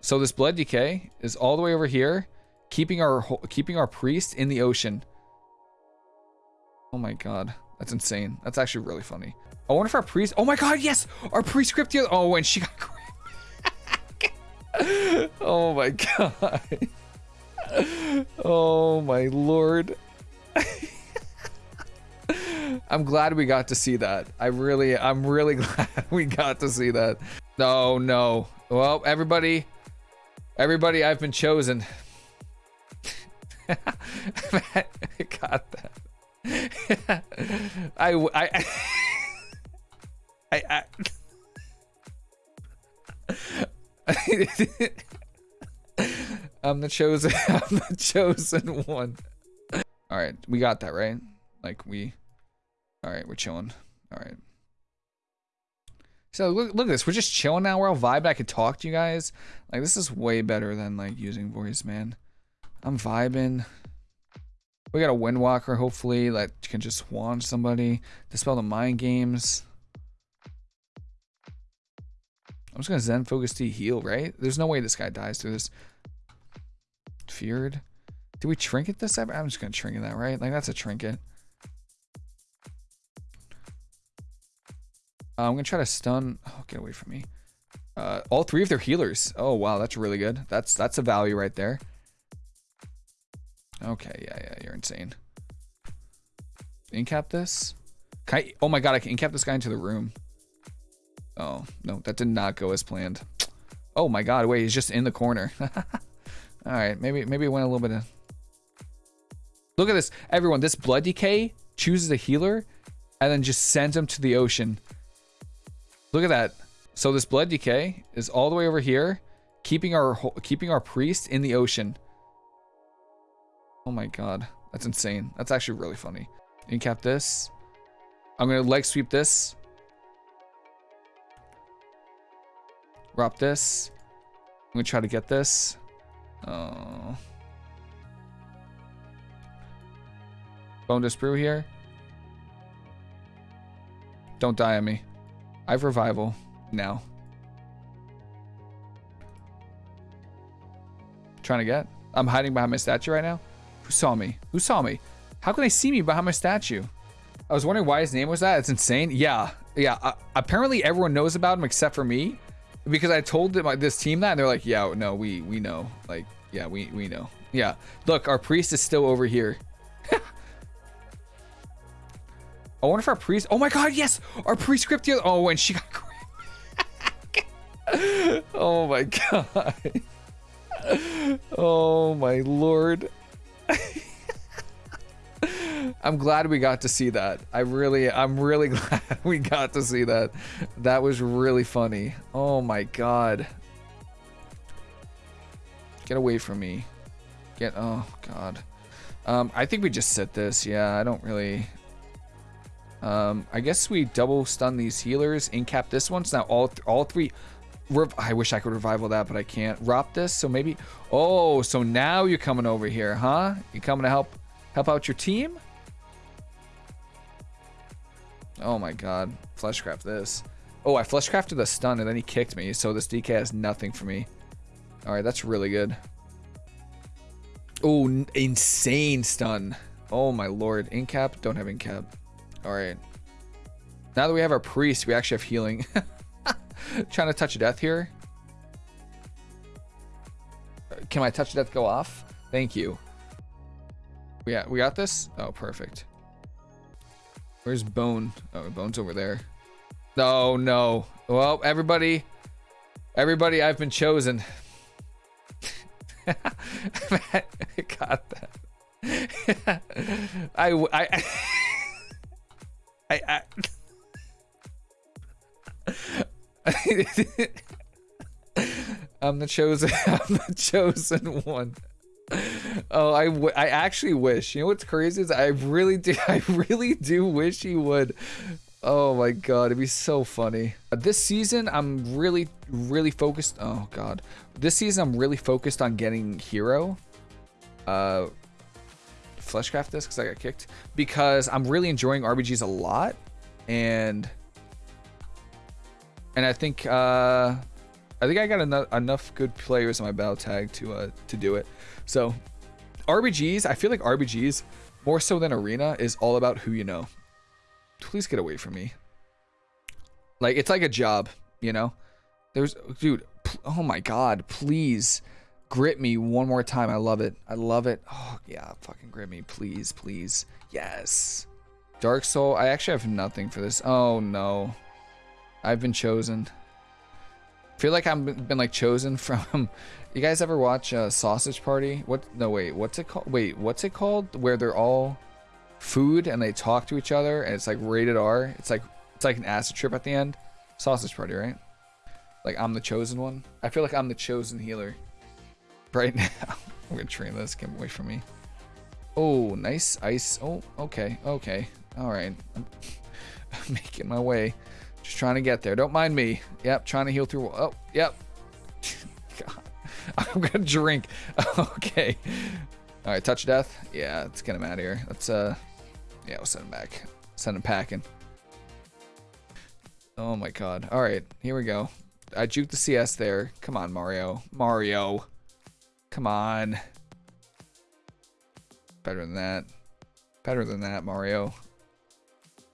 So this blood decay is all the way over here, keeping our keeping our priest in the ocean. Oh my god, that's insane. That's actually really funny. I wonder if our priest. Oh my god, yes, our priest crypt. Oh, and she got. oh my god. Oh my lord. I'm glad we got to see that. I really, I'm really glad we got to see that. No, no. Well, everybody, everybody, I've been chosen. got that. I, I, I, I I'm the chosen. I'm the chosen one. All right, we got that right. Like we. All right, we're chilling. All right. So look, look at this. We're just chilling now. We're all vibing. I could talk to you guys. Like this is way better than like using voice, man. I'm vibing. We got a Windwalker, hopefully, that can just swan somebody, dispel the mind games. I'm just gonna Zen Focus Tea heal, right? There's no way this guy dies through this. Feared. Do we trinket this ever? I'm just gonna trinket that, right? Like that's a trinket. Uh, I'm gonna try to stun. Oh, get away from me. Uh, all three of their healers. Oh wow, that's really good. That's that's a value right there. Okay, yeah, yeah, you're insane. Incap this? I, oh my god, I can incap this guy into the room. Oh, no, that did not go as planned. Oh my god, wait, he's just in the corner. Alright, maybe maybe it went a little bit of... Look at this. Everyone, this Blood Decay chooses a healer and then just sends him to the ocean. Look at that. So this Blood Decay is all the way over here, keeping our keeping our priest in the ocean. Oh my god. That's insane. That's actually really funny. Incap this. I'm to leg sweep this. Drop this. I'm to try to get this. Oh. Bonedust Brew here. Don't die on me. I have revival now. Trying to get. I'm hiding behind my statue right now. Who saw me? Who saw me? How can they see me behind my statue? I was wondering why his name was that. It's insane. Yeah. Yeah. Uh, apparently everyone knows about him except for me because I told them, this team that and they're like, yeah, no, we, we know. Like, yeah, we, we know. Yeah. Look, our priest is still over here. I wonder if our priest, oh my God, yes, our here. Oh, and she got, oh my God. Oh my Lord. I'm glad we got to see that. I really, I'm really glad we got to see that. That was really funny. Oh my god. Get away from me. Get, oh god. Um, I think we just set this. Yeah, I don't really. Um, I guess we double stun these healers, incap this one. So now all, th all three. I wish I could revival that, but I can't. Rop this, so maybe. Oh, so now you're coming over here, huh? You coming to help help out your team? Oh my god. Fleshcraft this. Oh, I fleshcrafted the stun and then he kicked me, so this DK has nothing for me. Alright, that's really good. Oh, insane stun. Oh my lord. Incap? Don't have incap. Alright. Now that we have our priest, we actually have healing. Trying to touch death here. Can my touch death go off? Thank you. Yeah, we got this? Oh, perfect. Where's Bone? Oh, Bone's over there. No, no. Well, everybody, everybody, I've been chosen. got that. I, I, I'm the chosen. I'm the chosen one oh, I, I actually wish. You know what's crazy is I really do. I really do wish he would. Oh my god, it'd be so funny. This season, I'm really, really focused. Oh god, this season I'm really focused on getting hero. Uh, fleshcraft this because I got kicked because I'm really enjoying RBGs a lot, and and I think uh I think I got enough, enough good players in my battle tag to uh, to do it. So RBGs, I feel like RBGs more so than arena is all about who you know. Please get away from me. Like it's like a job, you know. There's dude. Oh my god, please grip me one more time. I love it. I love it. Oh yeah, fucking grip me, please, please. Yes. Dark Soul. I actually have nothing for this. Oh no. I've been chosen. I feel like I've been like chosen from. You guys ever watch uh, Sausage Party? What? No, wait. What's it called? Wait, what's it called? Where they're all food and they talk to each other and it's like rated R. It's like it's like an acid trip at the end. Sausage Party, right? Like I'm the chosen one. I feel like I'm the chosen healer. Right now. I'm gonna train this. Get away from me. Oh, nice ice. Oh, okay, okay. All right. I'm making my way. Just trying to get there. Don't mind me. Yep, trying to heal through. Oh, yep. God. I'm gonna drink. okay. All right, touch death. Yeah, let's get him out of here. Let's uh, yeah, we'll send him back. Send him packing. Oh my god. All right, here we go. I juked the CS there. Come on, Mario. Mario. Come on. Better than that. Better than that, Mario.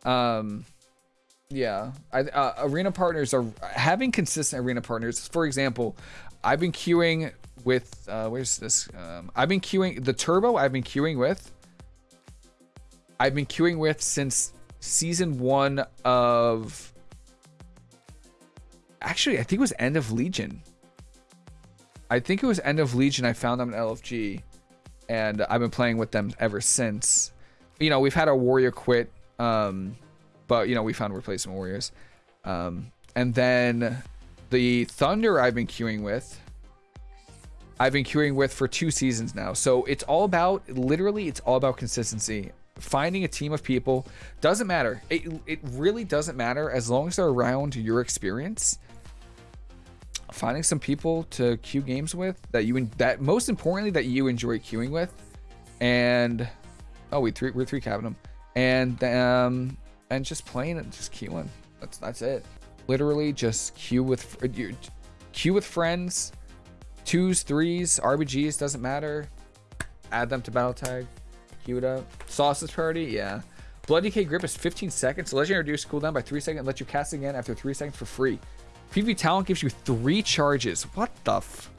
Um, yeah. I, uh, arena partners are having consistent arena partners. For example, I've been queuing with uh, where's this? Um, I've been queuing the turbo. I've been queuing with. I've been queuing with since season one of. Actually, I think it was end of Legion. I think it was end of Legion. I found them in LFG, and I've been playing with them ever since. You know, we've had our warrior quit, um, but you know we found replacement warriors, um, and then the Thunder I've been queuing with. I've been queuing with for two seasons now. So it's all about, literally, it's all about consistency. Finding a team of people doesn't matter. It, it really doesn't matter as long as they're around your experience. Finding some people to queue games with that you that most importantly that you enjoy queuing with, and oh we three we're three them, and um and just playing and just queuing. That's that's it. Literally just queue with uh, queue with friends Twos, threes, RBGs, doesn't matter. Add them to battle tag. Queue it up. Sausage party, yeah. Blood DK grip is 15 seconds. Legendary reduce cooldown by 3 seconds. Let you cast again after 3 seconds for free. PvP talent gives you 3 charges. What the f...